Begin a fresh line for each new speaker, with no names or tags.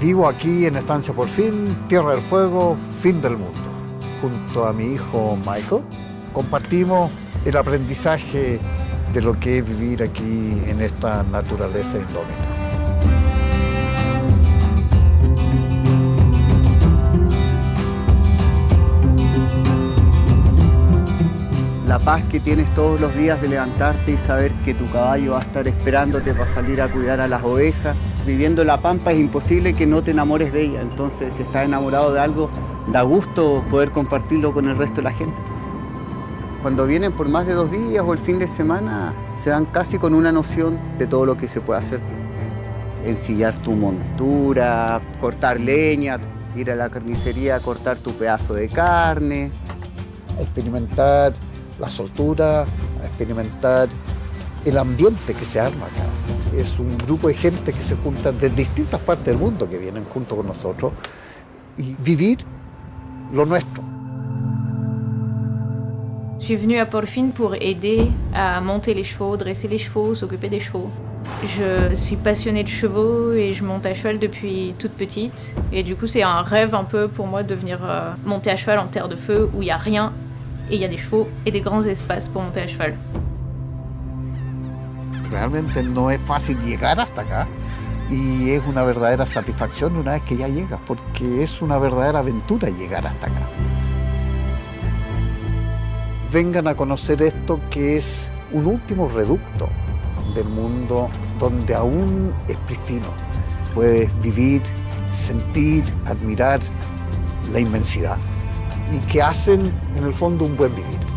Vivo aquí en Estancia Por Fin, Tierra del Fuego, fin del mundo. Junto a mi hijo Michael compartimos el aprendizaje de lo que es vivir aquí en esta naturaleza indómita.
La paz que tienes todos los días de levantarte y saber que tu caballo va a estar esperándote para salir a cuidar a las ovejas. Viviendo la pampa es imposible que no te enamores de ella, entonces si estás enamorado de algo, da gusto poder compartirlo con el resto de la gente. Cuando vienen por más de dos días o el fin de semana, se van casi con una noción de todo lo que se puede hacer. Ensillar tu montura, cortar leña, ir a la carnicería a cortar tu pedazo de carne.
Experimentar la soltura, experimentar el ambiente que se arma acá. Es un grupo de gente que se junta de distintas partes del mundo que vienen junto con nosotros y vivir lo nuestro.
Je suis venue à Porfine pour aider à monter les chevaux, dresser les chevaux, s'occuper des chevaux. Je suis passionnée de chevaux et je monte à cheval depuis toute petite. Et du coup, c'est un rêve un peu pour moi de venir euh, monter à cheval en terre de feu où il n'y a rien y a des chevaux et des grands espaces pour monter à cheval.
Realmente no es fácil llegar hasta acá y es una verdadera satisfacción una vez que ya llegas, porque es una verdadera aventura llegar hasta acá. Vengan a conocer esto que es un último reducto del mundo donde aún es pristino. Puedes vivir, sentir, admirar la inmensidad y que hacen en el fondo un buen vivir.